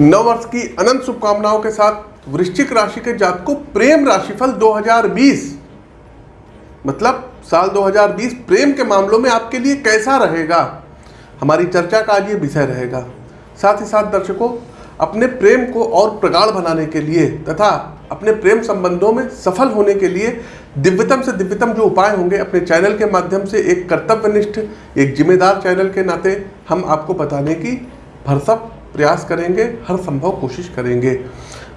नववर्ष की अनंत शुभकामनाओं के साथ वृश्चिक राशि के जातकों प्रेम राशिफल 2020 मतलब साल 2020 प्रेम के मामलों में आपके लिए कैसा रहेगा? हमारी चर्चा का आज ये विषय रहेगा। साथ ही साथ दर्शकों, अपने प्रेम को और प्रगाढ़ बनाने के लिए तथा अपने प्रेम संबंधों में सफल होने के लिए दिव्यतम से दिव्यतम जो उपाय होंगे अपने चैनल के माध्यम से एक कर्तव्यनिष्ठ, एक जिम्मेदार चैनल के नाते हम आपको बताने की भरसक प्रयास करेंगे, हर संभव कोशिश करेंगे।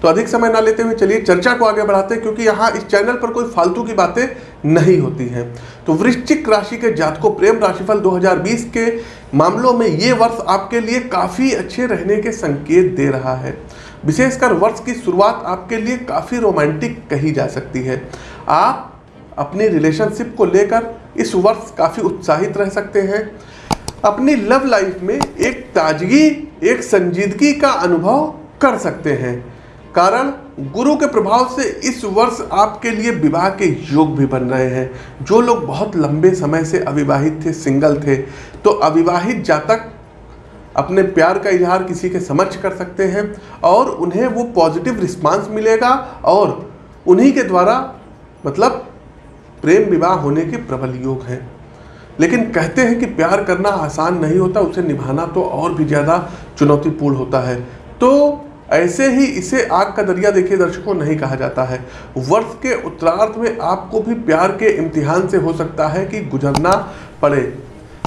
तो अधिक समय ना लेते हुए चलिए चर्चा को आगे बढ़ाते हैं, क्योंकि यहाँ इस चैनल पर कोई फालतू की बातें नहीं होती हैं। तो वृश्चिक राशि के जातकों, प्रेम राशिफल 2020 के मामलों में ये वर्ष आपके लिए काफ़ी अच्छे रहने के संकेत दे रहा है। विशेषकर वर्ष की शुरुआत आपके लिए काफ़ी रोमांटिक कही जा सकती है। आप अपनी रिलेशनशिप को लेकर इस वर्ष काफ़ी उत्साहित रह सकते हैं। अपनी लव लाइफ में एक ताजगी एक संजीदगी का अनुभव कर सकते हैं। कारण, गुरु के प्रभाव से इस वर्ष आपके लिए विवाह के योग भी बन रहे हैं। जो लोग बहुत लंबे समय से अविवाहित थे, सिंगल थे तो अविवाहित जातक अपने प्यार का इजहार किसी के समक्ष कर सकते हैं और उन्हें वो पॉजिटिव रिस्पांस मिलेगा और उन्हीं के द्वारा मतलब प्रेम विवाह होने के प्रबल योग हैं। लेकिन कहते हैं कि प्यार करना आसान नहीं होता, उसे निभाना तो और भी ज़्यादा चुनौतीपूर्ण होता है। तो ऐसे ही इसे आग का दरिया देखिए, दर्शकों, नहीं कहा जाता है। वर्ष के उत्तरार्थ में आपको भी प्यार के इम्तिहान से हो सकता है कि गुजरना पड़े।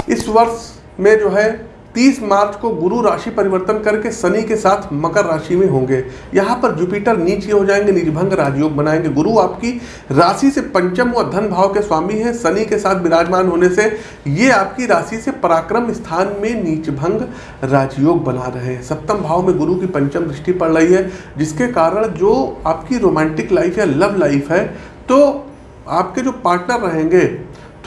इस वर्ष में जो है 30 मार्च को गुरु राशि परिवर्तन करके शनि के साथ मकर राशि में होंगे। यहाँ पर जुपिटर नीचे हो जाएँगे निजभंग राजयोग बनाएँगे। गुरु आपकी राशि से पंचम व धन भाव के स्वामी हैं। शनि के साथ विराजमान होने से ये आपकी राशि से पराक्रम स्थान में नीचभंग राजयोग बना रहे हैं। सप्तम भाव में गुरु की पंचम दृष्टि पड़ रही है, जिसके कारण जो आपकी रोमांटिक लाइफ या लव लाइफ है तो आपके जो पार्टनर रहेंगे,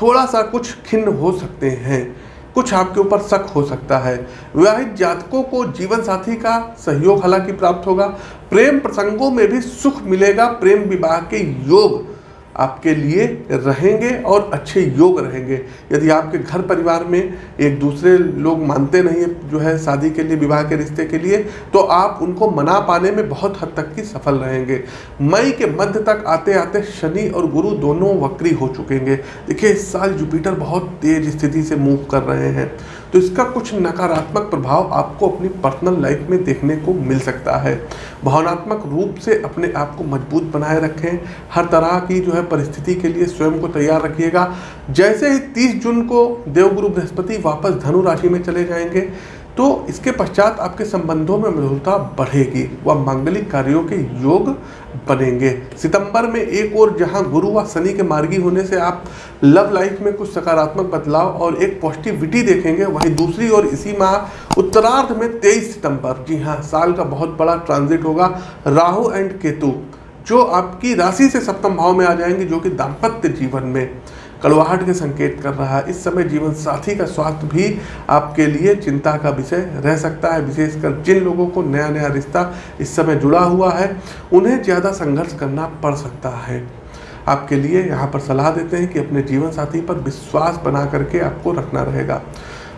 थोड़ा सा कुछ खिन्न हो सकते हैं। कुछ आपके ऊपर शक हो सकता है। विवाहित जातकों को जीवन साथी का सहयोग हालाँकि प्राप्त होगा। प्रेम प्रसंगों में भी सुख मिलेगा। प्रेम विवाह के योग आपके लिए रहेंगे और अच्छे योग रहेंगे। यदि आपके घर परिवार में एक दूसरे लोग मानते नहीं है, जो है शादी के लिए, विवाह के रिश्ते के लिए तो आप उनको मना पाने में बहुत हद तक की सफल रहेंगे। मई के मध्य तक आते आते शनि और गुरु दोनों वक्री हो चुकेंगे। देखिए, इस साल जुपिटर बहुत तेज स्थिति से मूव कर रहे हैं। तो इसका कुछ नकारात्मक प्रभाव आपको अपनी पर्सनल लाइफ में देखने को मिल सकता है। भावनात्मक रूप से अपने आप को मज़बूत बनाए रखें। हर तरह की जो है परिस्थिति के लिए स्वयं को तैयार रखिएगा। जैसे ही 30 जून को देवगुरु बृहस्पति वापस धनु राशि में चले जाएँगे तो इसके पश्चात आपके संबंधों में मधुरता बढ़ेगी व मांगलिक कार्यों के योग बनेंगे। सितंबर में एक और जहाँ गुरु व शनि के मार्गी होने से आप लव लाइफ में कुछ सकारात्मक बदलाव और एक पॉजिटिविटी देखेंगे, वहीं दूसरी ओर इसी माह उत्तरार्ध में 23 सितंबर, जी हाँ साल का बहुत बड़ा ट्रांजिट होगा, राहु एंड केतु, जो आपकी राशि से सप्तम भाव में आ जाएँगे, जो कि दाम्पत्य जीवन में। कड़वाहट के संकेत कर रहा है। इस समय जीवन साथी का स्वास्थ्य भी आपके लिए चिंता का विषय रह सकता है। विशेषकर जिन लोगों को नया नया रिश्ता इस समय जुड़ा हुआ है, उन्हें ज़्यादा संघर्ष करना पड़ सकता है। आपके लिए यहाँ पर सलाह देते हैं कि अपने जीवन साथी पर विश्वास बना करके आपको रखना रहेगा।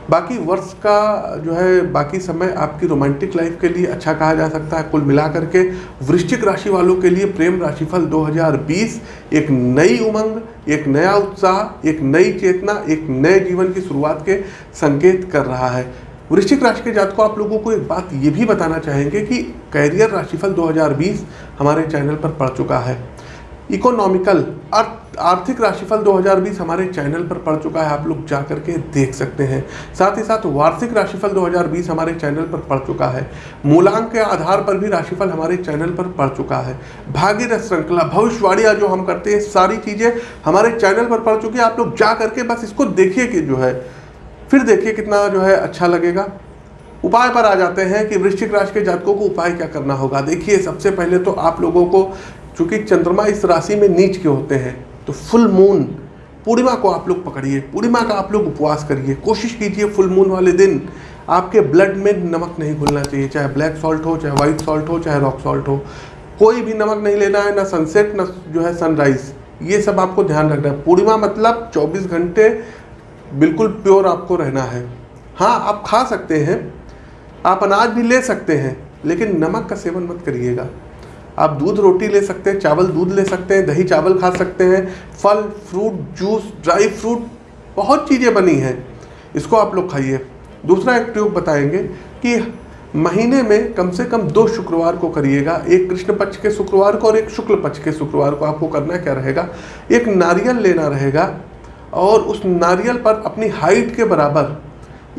बाकी वर्ष का जो है, बाकी समय आपकी रोमांटिक लाइफ के लिए अच्छा कहा जा सकता है। कुल मिलाकर के वृश्चिक राशि वालों के लिए प्रेम राशिफल 2020 एक नई उमंग, एक नया उत्साह, एक नई चेतना, एक नए जीवन की शुरुआत के संकेत कर रहा है। वृश्चिक राशि के जातकों, आप लोगों को एक बात ये भी बताना चाहेंगे कि कैरियर राशिफल 2020 हमारे चैनल पर पड़ चुका है। इकोनॉमिकल आर्थिक राशिफल 2020 हमारे चैनल पर पड़ चुका है, आप लोग जा करके देख सकते हैं। साथ ही साथ वार्षिक राशिफल 2020 हमारे चैनल पर पड़ चुका है। मूलांक के आधार पर भी राशिफल हमारे चैनल पर पड़ चुका है। भागीरथ श्रृंखला, भविष्यवाणियाँ जो हम करते हैं, सारी चीज़ें हमारे चैनल पर पड़ चुकी है। आप लोग जा करके बस इसको देखिए कि जो है, फिर देखिए कितना जो है अच्छा लगेगा। उपाय पर आ जाते हैं कि वृश्चिक राशि के जातकों को उपाय क्या करना होगा। देखिए, सबसे पहले तो आप लोगों को चूँकि चंद्रमा इस राशि में नीच के होते हैं तो फुल मून पूर्णिमा को आप लोग पकड़िए, पूर्णिमा का आप लोग उपवास करिए। कोशिश कीजिए फुल मून वाले दिन, आपके ब्लड में नमक नहीं घुलना चाहिए, चाहे ब्लैक सॉल्ट हो, चाहे वाइट सॉल्ट हो, चाहे रॉक सॉल्ट हो। कोई भी नमक नहीं लेना है, ना सनसेट ना जो है सनराइज ये सब आपको ध्यान रखना है। पूर्णिमा मतलब 24 घंटे बिल्कुल प्योर आपको रहना है। हाँ आप खा सकते हैं, आप अनाज भी ले सकते हैं, लेकिन नमक का सेवन मत करिएगा। आप दूध रोटी ले सकते हैं, चावल दूध ले सकते हैं, दही चावल खा सकते हैं, फल, फ्रूट, जूस, ड्राई फ्रूट, बहुत चीज़ें बनी हैं। इसको आप लोग खाइए। दूसरा एक ट्यूब बताएँगे कि महीने में कम से कम दो शुक्रवार को करिएगा। एक कृष्ण पक्ष के शुक्रवार को और एक शुक्ल पक्ष के शुक्रवार को आपको करना क्या रहेगा? एक नारियल लेना रहेगा और उस नारियल पर अपनी हाइट के बराबर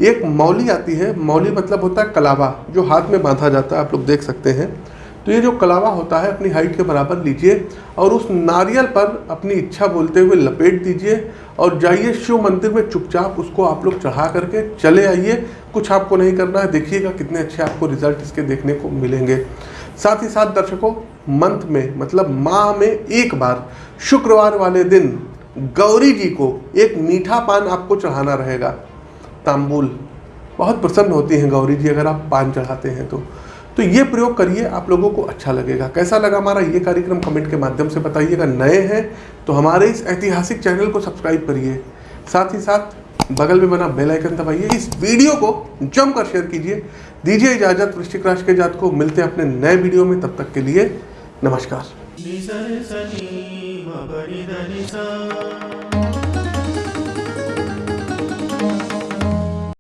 एक मौली आती है। मौली मतलब होता है कलावा, जो हाथ में बांधा जाता है। आप लोग देख सकते हैं। तो ये जो कलावा होता है अपनी हाइट के बराबर लीजिए और उस नारियल पर अपनी इच्छा बोलते हुए लपेट दीजिए और जाइए शिव मंदिर में चुपचाप उसको आप लोग चढ़ा करके चले आइए। कुछ आपको नहीं करना है, देखिएगा कितने अच्छे आपको रिज़ल्ट इसके देखने को मिलेंगे। साथ ही साथ दर्शकों, मंथ में मतलब माह में एक बार, शुक्रवार वाले दिन गौरी जी को एक मीठा पान आपको चढ़ाना रहेगा। तांबुल, बहुत प्रसन्न होती हैं गौरी जी अगर आप पान चढ़ाते हैं तो। तो ये प्रयोग करिए, आप लोगों को अच्छा लगेगा। कैसा लगा हमारा ये कार्यक्रम? कमेंट के माध्यम से बताइएगा। नए हैं तो हमारे इस ऐतिहासिक चैनल को सब्सक्राइब करिए। साथ ही साथ, बगल में बना बेल आइकन दबाइए। इस वीडियो को जमकर शेयर कीजिए। दीजिए इजाज़त, वृश्चिक राशि के जात को। मिलते हैं अपने नए वीडियो में। तब तक के लिए नमस्कार।